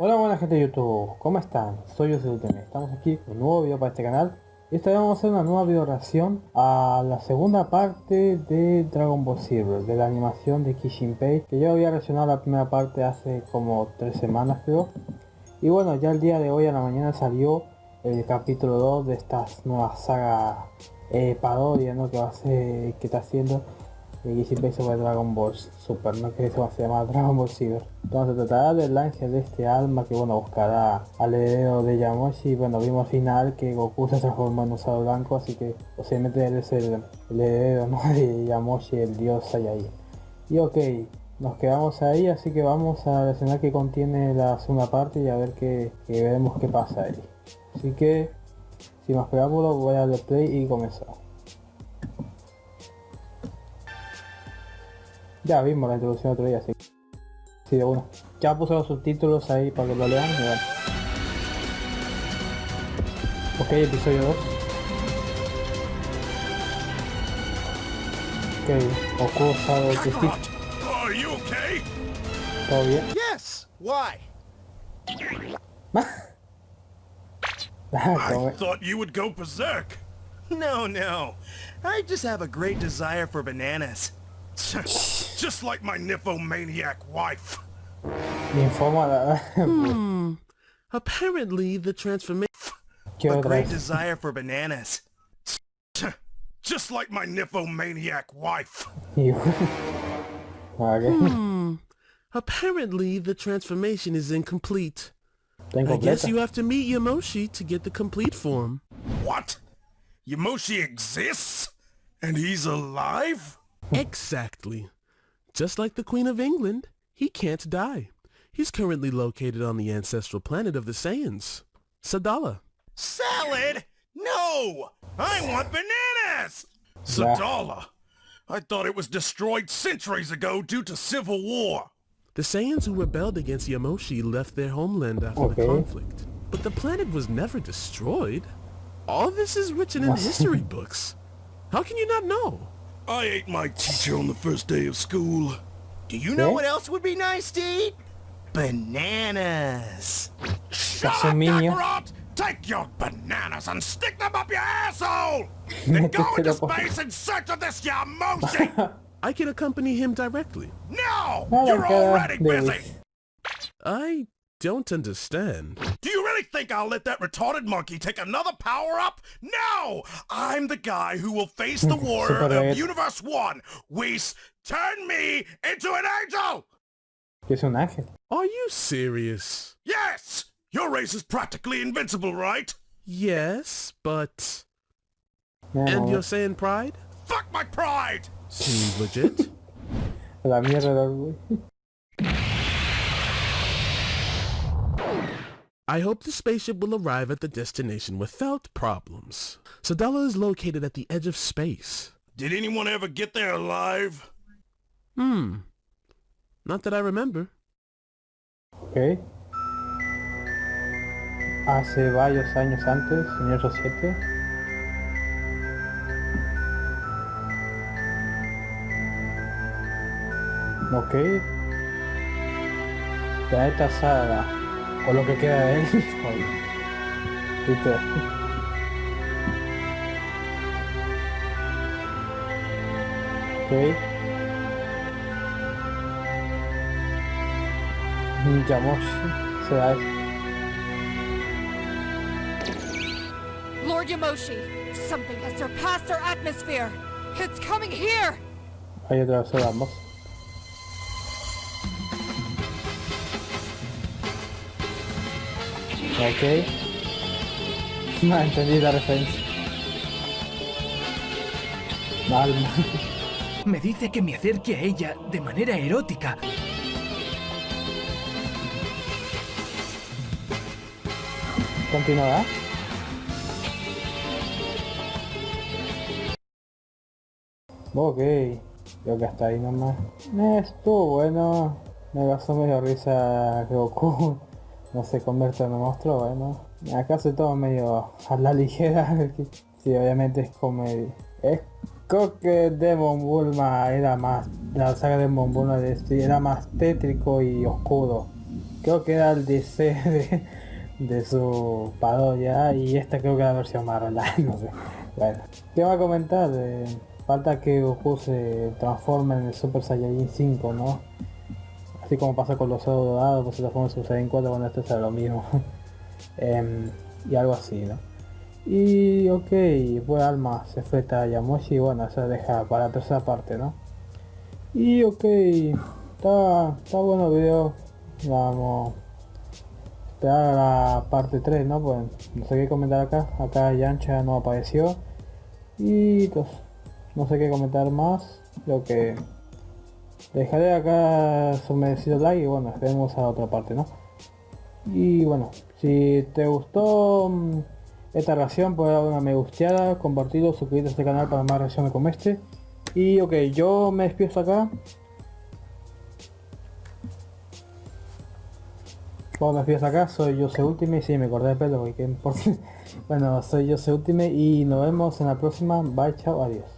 Hola buena gente de YouTube, ¿cómo están? Soy yo estamos aquí con un nuevo video para este canal y esta vez vamos a hacer una nueva video reacción a la segunda parte de Dragon Ball Silver, de la animación de Kishinpei que yo había reaccionado la primera parte hace como tres semanas creo y bueno, ya el día de hoy a la mañana salió el capítulo 2 de esta nueva saga eh, parodia ¿no? que va a ser, que está haciendo y siempre sobre Dragon Ball Super, no que eso va a ser llamar Dragon Ball Super. Entonces se tratará del ángel de este alma que bueno buscará al heredero de Yamoshi bueno vimos al final que Goku se transformó en usado blanco así que posiblemente él es el, heredero ¿no? de Yamoshi, el dios ahí. Y ok, nos quedamos ahí así que vamos a reaccionar que contiene la segunda parte y a ver qué, veremos qué pasa ahí. Así que sin más preámbulos voy a darle play y comenzar. Ya vimos la introducción otro día, así Sí, de uno. Ya puse los subtítulos ahí para que lo lean. Ok, episodio 2. Ok, Goku sabe que sí. ¿Todo bien? Yes. Why? I thought you would go berserk. No, no. I just have a great desire for bananas. Just like my nymphomaniac wife. hmm. Apparently the transformation... A great desire for bananas. Just like my nymphomaniac wife. hmm. Apparently the transformation is incomplete. I guess you have to meet Yamoshi to get the complete form. What? Yamoshi exists? And he's alive? Exactly. Just like the Queen of England, he can't die. He's currently located on the ancestral planet of the Saiyans, Sadala. Salad? No! I want bananas! Sadala? I thought it was destroyed centuries ago due to civil war. The Saiyans who rebelled against Yamoshi left their homeland after okay. the conflict. But the planet was never destroyed. All this is written in history books. How can you not know? I ate my teacher on the first day of school. Do you know what else would be nice to eat? Bananas. Shut up, Kakarot! Take your bananas and stick them up your asshole! Then go into space in search of this Yamoshi! I can accompany him directly. No! You're already busy! I don't understand. Do you really think I'll let that retarded monkey take another power-up? No! I'm the guy who will face the hmm. warrior of Universe 1. Whis, turn me into an angel! Es un ángel. Are you serious? Yes! Your race is practically invincible, right? Yes, but... No. And you're saying pride? Fuck my pride! Seems legit. La mierda, I hope the spaceship will arrive at the destination without problems. Sadala is located at the edge of space. Did anyone ever get there alive? Hmm. Not that I remember. Ok. Hace varios años antes, en el 7. Ok. Planeta Saga. O lo que queda de él. ¿Viste? Ok. Yamoshi. Será Lord Yamoshi, something has surpassed our atmosphere. It's coming here. Ahí otra vez vamos. Ok. No entendí la referencia. Mal. Me dice que me acerque a ella de manera erótica. Continuará. Ok, creo que hasta ahí nomás. Estuvo bueno. Me pasó medio risa Goku no se convierte en un monstruo, bueno. Acá se todo medio a la ligera. sí, obviamente es comedia. Es creo que Demon Bulma era más, la saga de Demon Bulma este era más tétrico y oscuro. creo que era el DC de, su parodia y esta creo que era la versión más no sé. Bueno, ¿qué va a comentar? Eh, falta que Goku se transforme en el Super Saiyajin 5, ¿no? Así como pasa con los Zero Dorados, pues se transforma en Super Saiyan 4 cuando esto será lo mismo. Em, y algo así, ¿no? Y ok, pues Alma se fue a Yamoshi bueno, se deja para la tercera parte, ¿no? Y ok, está, está bueno el video. Vamos a esperar la parte 3, ¿no? Pues no sé qué comentar acá. Acá Yancha no apareció. Y pues no sé qué comentar más. Creo que dejaré acá su merecido like y bueno, vemos a otra parte, ¿no? Y bueno, si te gustó mm, esta reacción, puedes dar una me gusteada, compartirlo, suscribirte a este canal para más reacciones como este. Y ok, yo me despido acá. Bueno, me despido acá, soy yo soy Ultimate, sí, me corté el pelo porque bueno, soy yo soy Ultimate y nos vemos en la próxima. Bye, chao, adiós.